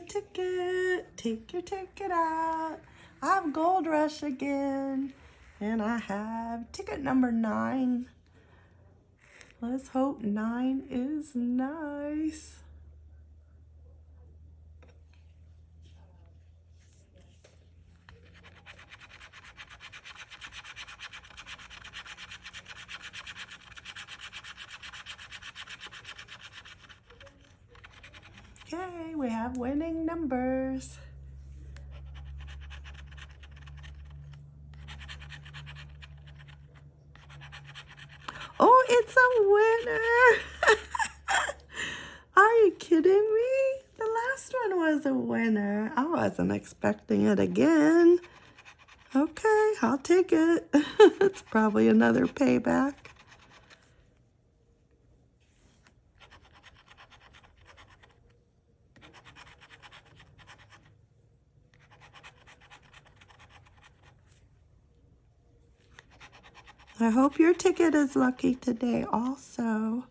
ticket. Take your ticket out. I have Gold Rush again. And I have ticket number nine. Let's hope nine is nice. Okay, we have winning numbers. Oh, it's a winner. Are you kidding me? The last one was a winner. I wasn't expecting it again. Okay, I'll take it. it's probably another payback. I hope your ticket is lucky today also.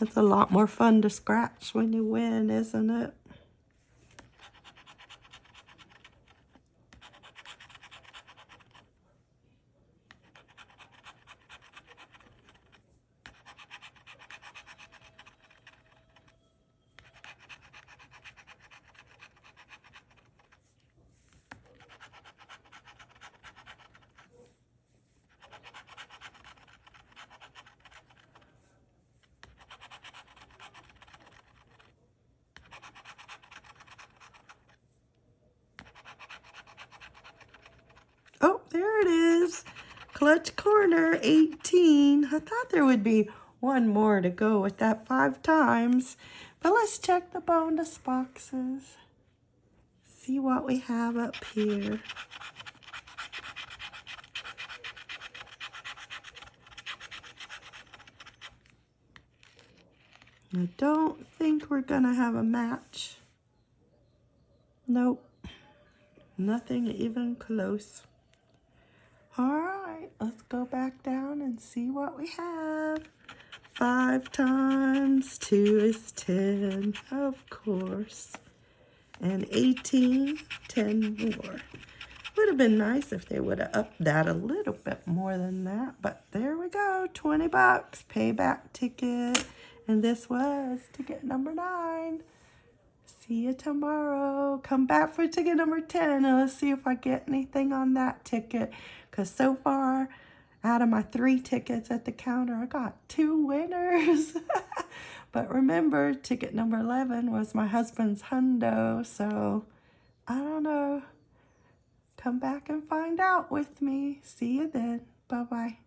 It's a lot more fun to scratch when you win, isn't it? Oh, there it is. Clutch corner 18. I thought there would be one more to go with that five times. But let's check the bonus boxes. See what we have up here. I don't think we're going to have a match. Nope. Nothing even close. All right, let's go back down and see what we have. Five times two is 10, of course. And 18, 10 more. Would have been nice if they would have upped that a little bit more than that. But there we go, 20 bucks, payback ticket. And this was ticket number nine. See you tomorrow. Come back for ticket number 10 and let's see if I get anything on that ticket. Because so far, out of my three tickets at the counter, I got two winners. but remember, ticket number 11 was my husband's hundo. So, I don't know. Come back and find out with me. See you then. Bye-bye.